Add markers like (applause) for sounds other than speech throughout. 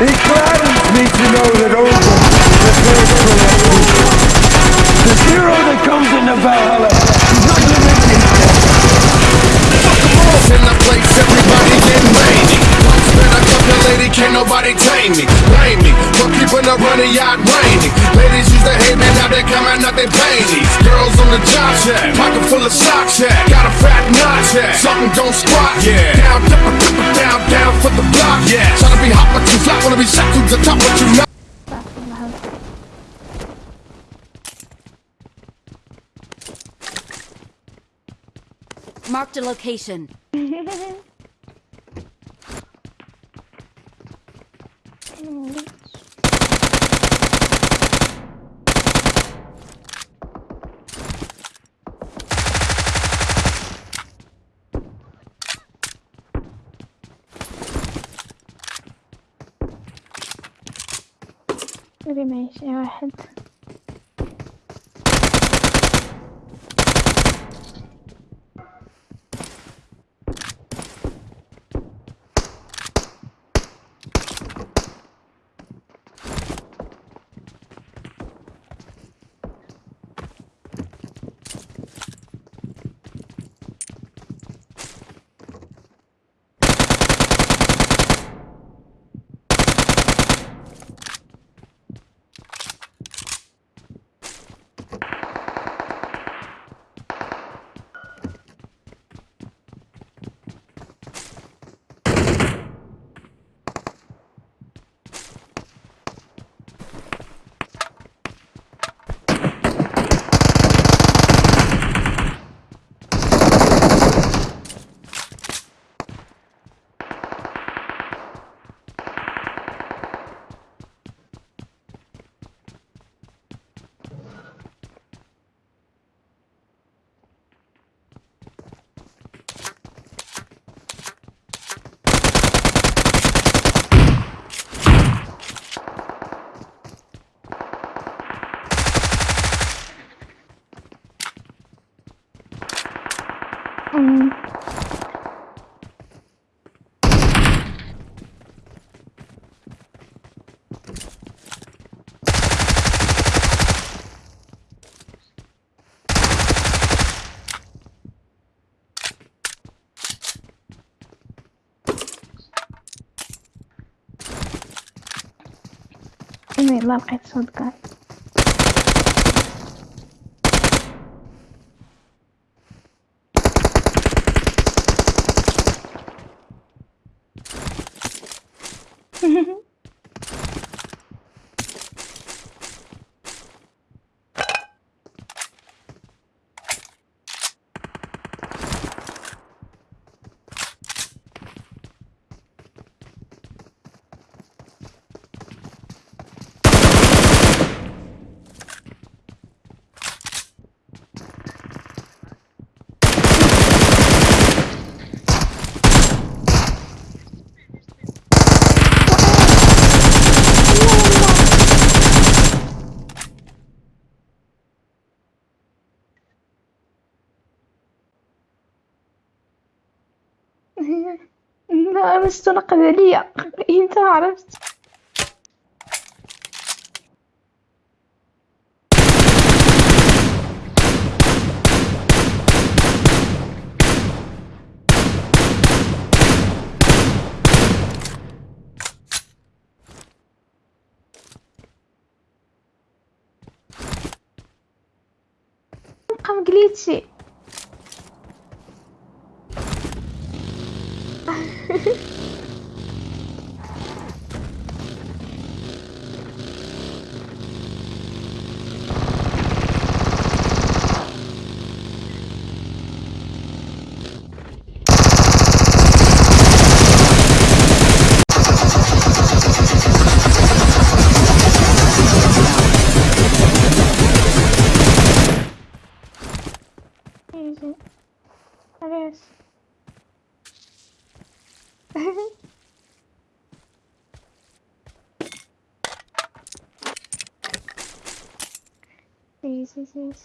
It gladdens me to know that Odin prepares correctly. The hero that comes into Valhalla is not limited in the place, everybody getting rainy. Once been a couple lady, can't nobody tame me. Blame me for keeping a running yacht rainy. Ladies used to hate me, now they come out, they me. Girls on the job check, pocket full of socks check. Got a fat notch check, something don't squat. Yeah, down, dipper, down, down for the block. Yeah, but too flat, wanna be shot to the top, but you know. Marked a location. (laughs) ماشي واحد. Anyway, love, I saw the guy. استنقذ لي (laughs) انت عرفت. قام جليتشي please.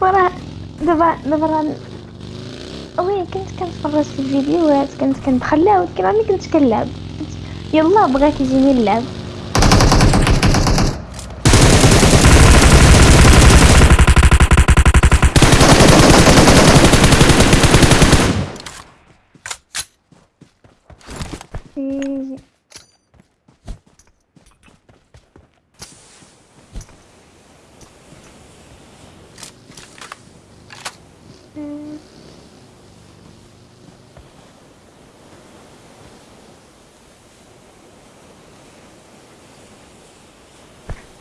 دابا دابا دابا وي كنت كنتفرج في الفيديوهات كنت كندخل لعب كنت كنلعب. يلا بغا كيجيني اللعب يجي.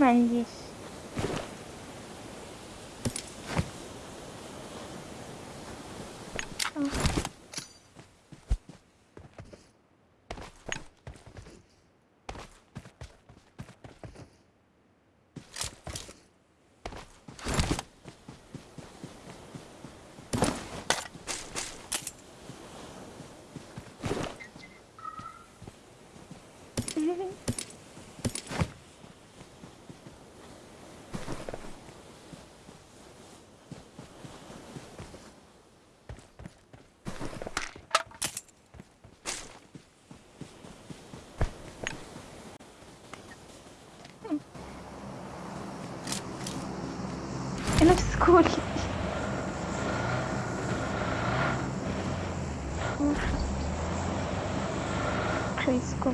三斤 на вскоре. Крыску.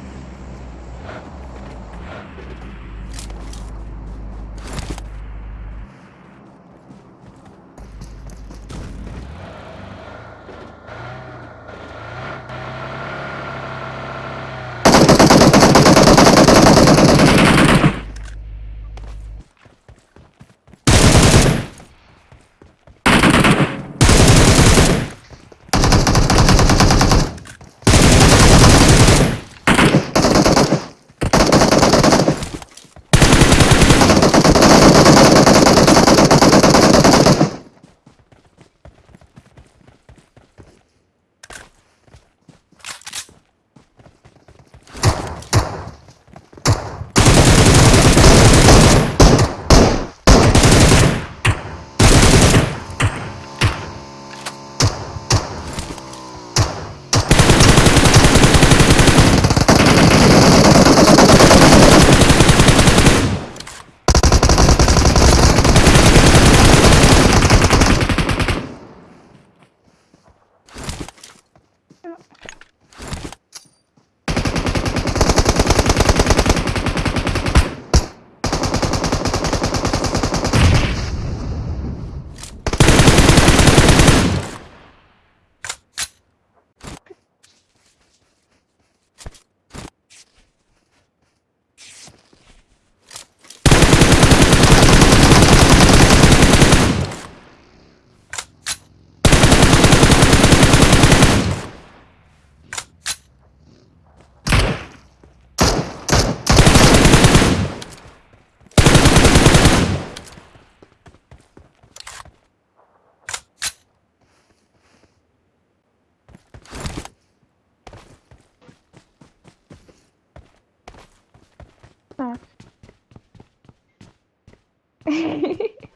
(laughs)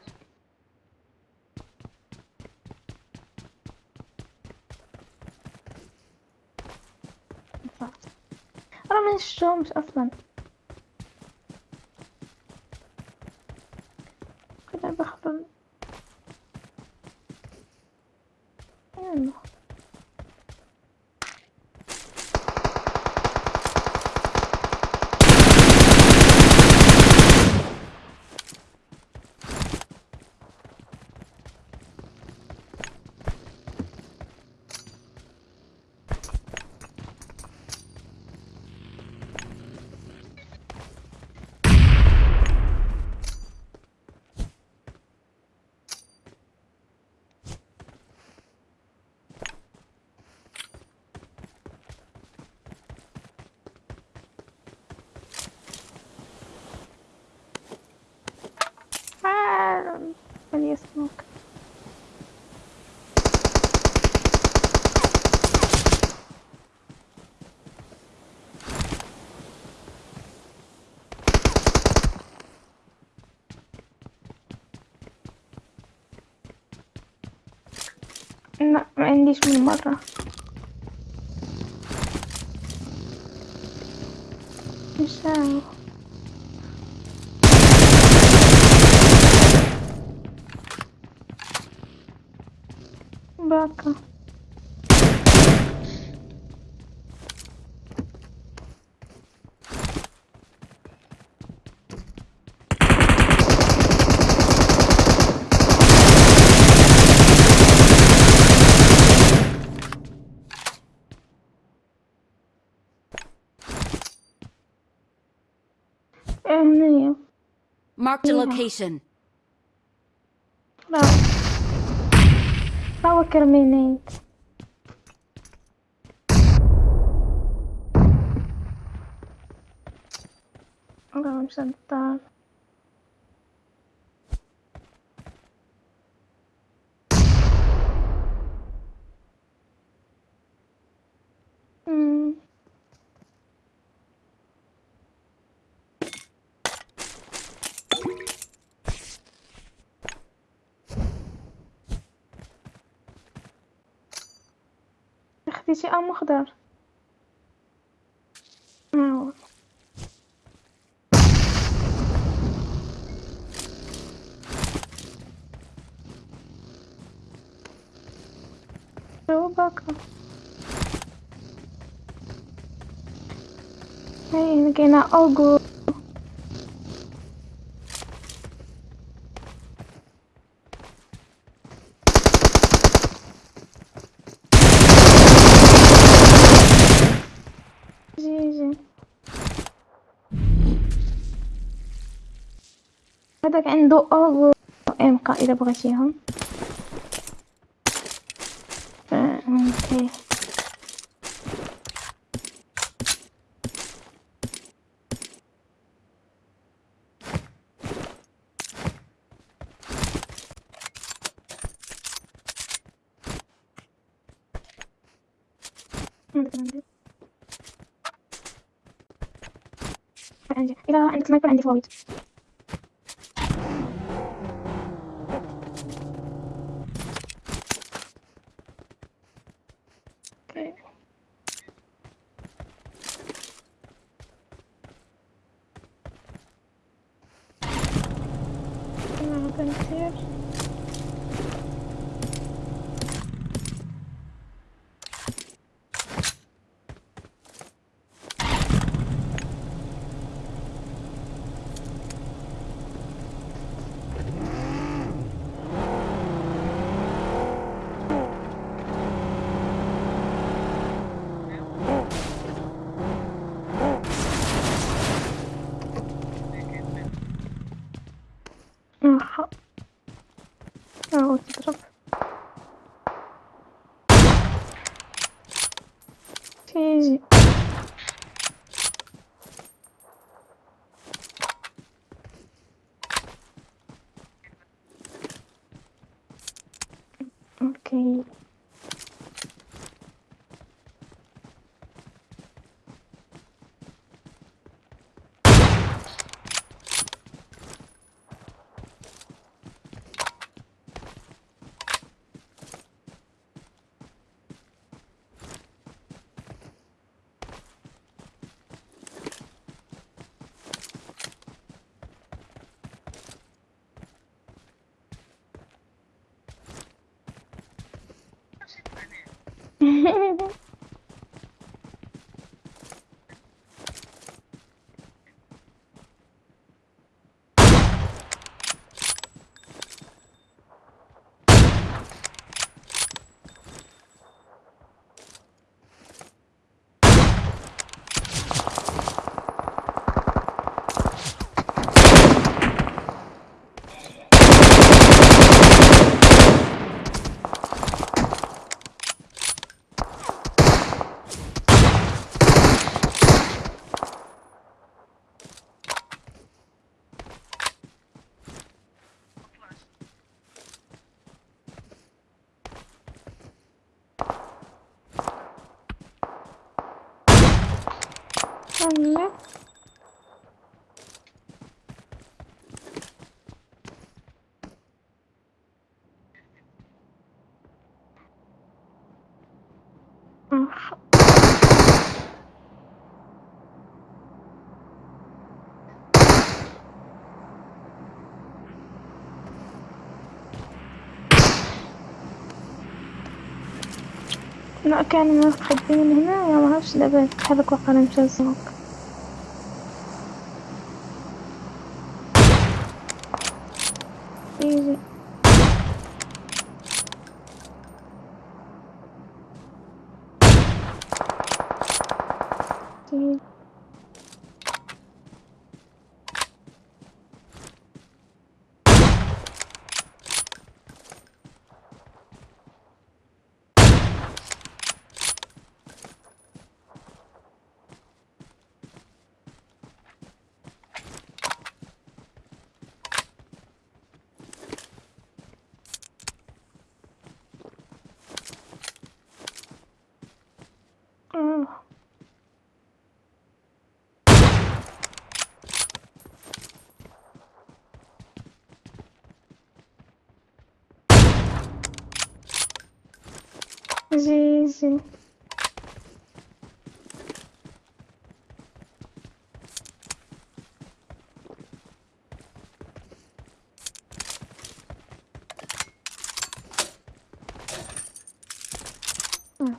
أنا ما شفتهمش أصلا. надеюсь, миниматора. Не знаю. Бака. Marked a location. No. How can I need? Vamos sentar. ጊዜ አማክዳር Robaka. Nee, en ik ga naar Algo. عنده أوغو. امقا اذا بغيتيهم أوكي. عندي إذا عندك سنايبر عندي فويت は。あ落ちた。ドロップ أوف. لا كان مخبيين هنا يا ما أعرفش دابا يتحرك وقع مشى الزنق Easy. Ah.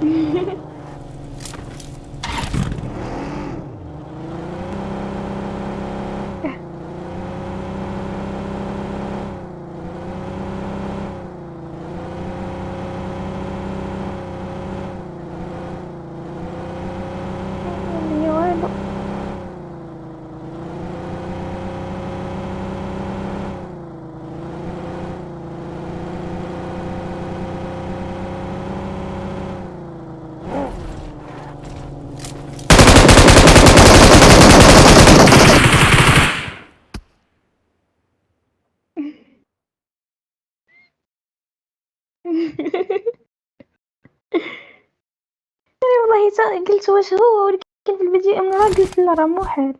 (laughs) easy. قلت واش هو ولكن في الفيديو من راه قلت لا راه مو حال